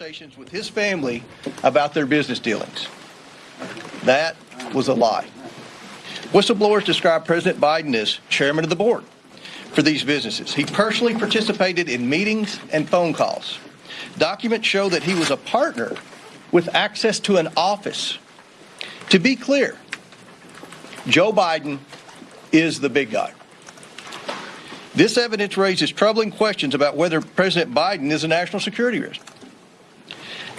conversations with his family about their business dealings. That was a lie. Whistleblowers describe President Biden as chairman of the board for these businesses. He personally participated in meetings and phone calls. Documents show that he was a partner with access to an office. To be clear, Joe Biden is the big guy. This evidence raises troubling questions about whether President Biden is a national security risk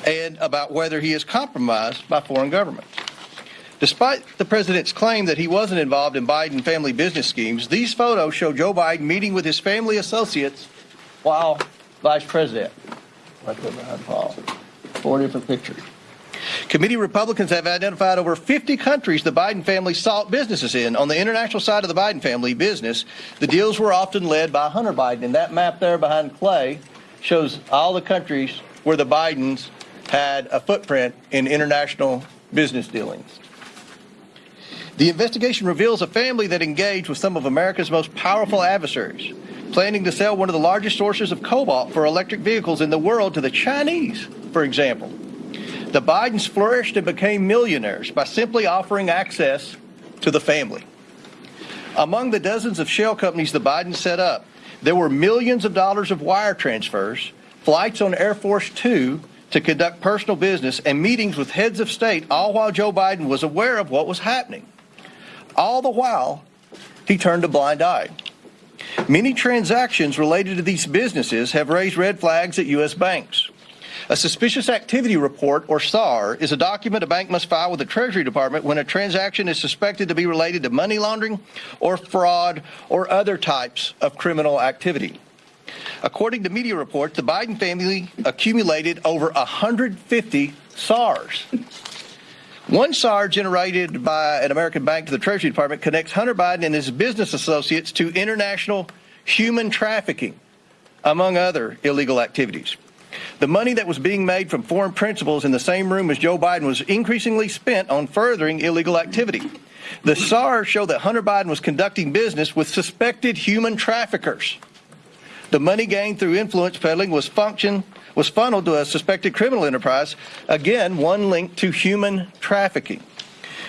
and about whether he is compromised by foreign governments. Despite the president's claim that he wasn't involved in Biden family business schemes, these photos show Joe Biden meeting with his family associates while vice president. Right there behind Paul. Four different pictures. Committee Republicans have identified over 50 countries the Biden family sought businesses in. On the international side of the Biden family business, the deals were often led by Hunter Biden. And that map there behind Clay shows all the countries where the Bidens had a footprint in international business dealings. The investigation reveals a family that engaged with some of America's most powerful adversaries, planning to sell one of the largest sources of cobalt for electric vehicles in the world to the Chinese, for example. The Bidens flourished and became millionaires by simply offering access to the family. Among the dozens of shell companies the Bidens set up, there were millions of dollars of wire transfers, flights on Air Force Two to conduct personal business, and meetings with heads of state, all while Joe Biden was aware of what was happening. All the while, he turned a blind eye. Many transactions related to these businesses have raised red flags at U.S. banks. A suspicious activity report, or SAR, is a document a bank must file with the Treasury Department when a transaction is suspected to be related to money laundering or fraud or other types of criminal activity. According to media reports, the Biden family accumulated over 150 SARs. One SAR generated by an American bank to the Treasury Department connects Hunter Biden and his business associates to international human trafficking, among other illegal activities. The money that was being made from foreign principals in the same room as Joe Biden was increasingly spent on furthering illegal activity. The SARs show that Hunter Biden was conducting business with suspected human traffickers. The money gained through influence peddling was function was funneled to a suspected criminal enterprise, again, one linked to human trafficking.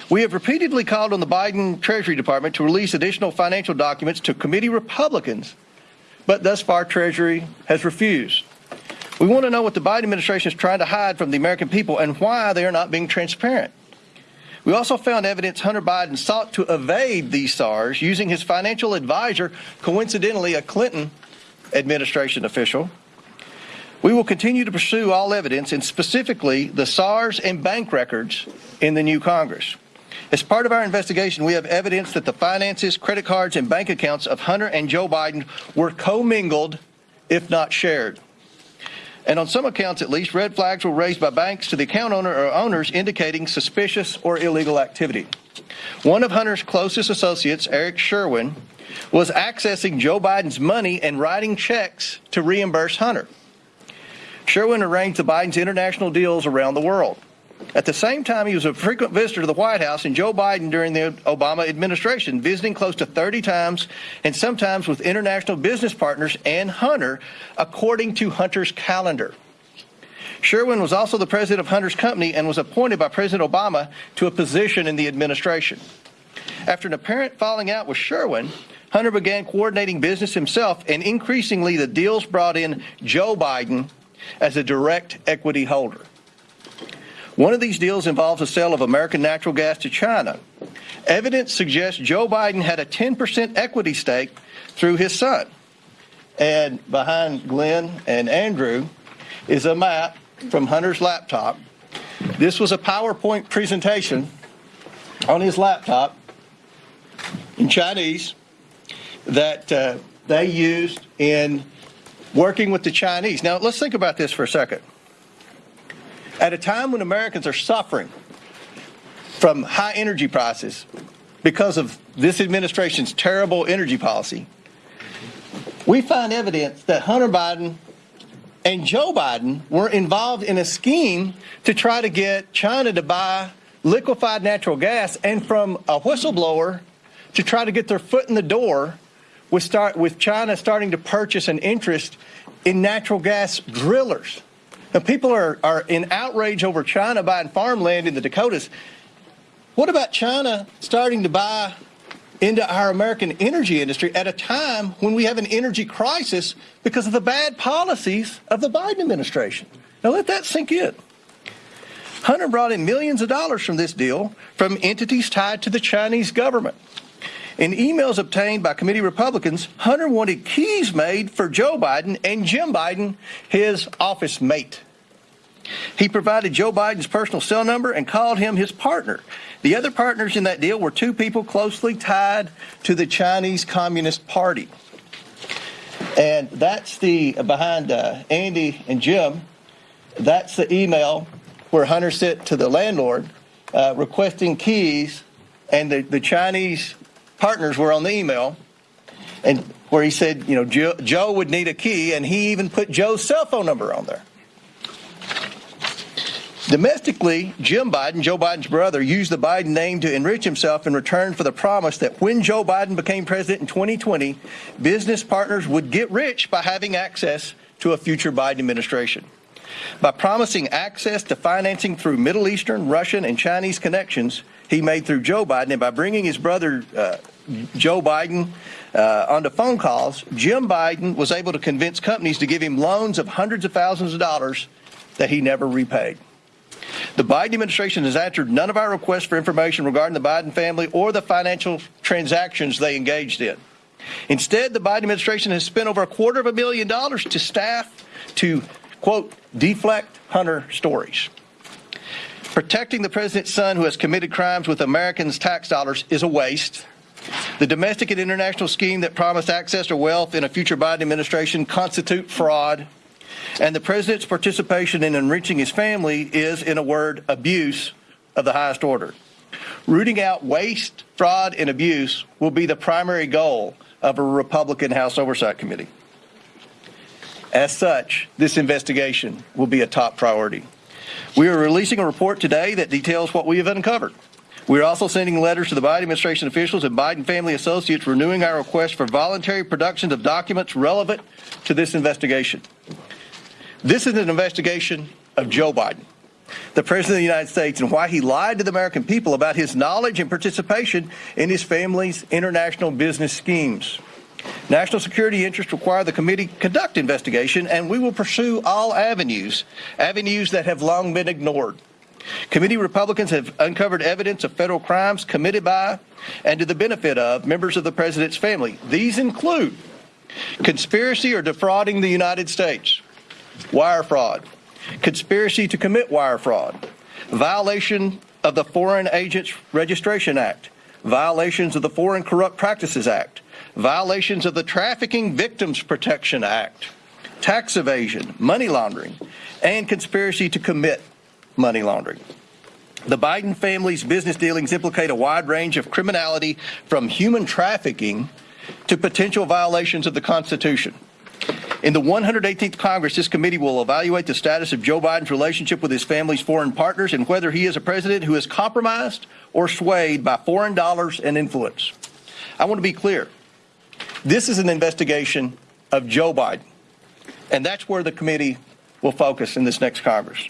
We have repeatedly called on the Biden Treasury Department to release additional financial documents to committee Republicans, but thus far Treasury has refused. We want to know what the Biden administration is trying to hide from the American people and why they are not being transparent. We also found evidence Hunter Biden sought to evade these SARs using his financial advisor, coincidentally a Clinton administration official. We will continue to pursue all evidence, and specifically the SARs and bank records in the new Congress. As part of our investigation, we have evidence that the finances, credit cards, and bank accounts of Hunter and Joe Biden were commingled, if not shared. And on some accounts, at least, red flags were raised by banks to the account owner or owners indicating suspicious or illegal activity. One of Hunter's closest associates, Eric Schwerin, was accessing Joe Biden's money and writing checks to reimburse Hunter. Schwerin arranged the Biden's international deals around the world. At the same time, he was a frequent visitor to the White House, and Joe Biden during the Obama administration, visiting close to 30 times, and sometimes with international business partners and Hunter, according to Hunter's calendar. Schwerin was also the president of Hunter's company and was appointed by President Obama to a position in the administration. After an apparent falling out with Schwerin, Hunter began coordinating business himself, and increasingly the deals brought in Joe Biden as a direct equity holder. One of these deals involves the sale of American natural gas to China. Evidence suggests Joe Biden had a 10% equity stake through his son. And behind Glenn and Andrew is a map from Hunter's laptop. This was a PowerPoint presentation on his laptop in Chinese that uh, they used in working with the Chinese. Now, let's think about this for a second. At a time when Americans are suffering from high energy prices because of this administration's terrible energy policy, we find evidence that Hunter Biden and Joe Biden were involved in a scheme to try to get China to buy liquefied natural gas and from a whistleblower to try to get their foot in the door with, start, with China starting to purchase an interest in natural gas drillers. Now, people are, are in outrage over China buying farmland in the Dakotas. What about China starting to buy into our American energy industry at a time when we have an energy crisis because of the bad policies of the Biden administration? Now, let that sink in. Hunter brought in millions of dollars from this deal from entities tied to the Chinese government. In emails obtained by committee Republicans, Hunter wanted keys made for Joe Biden and Jim Biden, his office mate. He provided Joe Biden's personal cell number and called him his partner. The other partners in that deal were two people closely tied to the Chinese Communist Party. And that's the behind uh, Andy and Jim. That's the email where Hunter sent to the landlord uh, requesting keys, and the, the Chinese partners were on the email, and where he said, you know, Joe, Joe would need a key, and he even put Joe's cell phone number on there. Domestically, Jim Biden, Joe Biden's brother, used the Biden name to enrich himself in return for the promise that when Joe Biden became president in 2020, business partners would get rich by having access to a future Biden administration. By promising access to financing through Middle Eastern, Russian, and Chinese connections he made through Joe Biden, and by bringing his brother uh, Joe Biden uh, onto phone calls, Jim Biden was able to convince companies to give him loans of hundreds of thousands of dollars that he never repaid. The Biden administration has answered none of our requests for information regarding the Biden family or the financial transactions they engaged in. Instead, the Biden administration has spent over a quarter of a million dollars to staff to, quote, deflect Hunter stories. Protecting the president's son who has committed crimes with Americans' tax dollars is a waste. The domestic and international scheme that promised access to wealth in a future Biden administration constitute fraud. And the president's participation in enriching his family is, in a word, abuse of the highest order. Rooting out waste, fraud, and abuse will be the primary goal of a Republican House Oversight Committee. As such, this investigation will be a top priority. We are releasing a report today that details what we have uncovered. We are also sending letters to the Biden administration officials and Biden family associates renewing our request for voluntary productions of documents relevant to this investigation. This is an investigation of Joe Biden, the President of the United States, and why he lied to the American people about his knowledge and participation in his family's international business schemes. National security interests require the committee conduct investigation, and we will pursue all avenues, avenues that have long been ignored. Committee Republicans have uncovered evidence of federal crimes committed by and to the benefit of members of the president's family. These include conspiracy or defrauding the United States, wire fraud, conspiracy to commit wire fraud, violation of the Foreign Agents Registration Act, violations of the Foreign Corrupt Practices Act, violations of the Trafficking Victims Protection Act, tax evasion, money laundering, and conspiracy to commit money laundering. The Biden family's business dealings implicate a wide range of criminality from human trafficking to potential violations of the Constitution. In the 118th Congress, this committee will evaluate the status of Joe Biden's relationship with his family's foreign partners and whether he is a president who is compromised or swayed by foreign dollars and influence. I want to be clear. This is an investigation of Joe Biden, and that's where the committee will focus in this next Congress.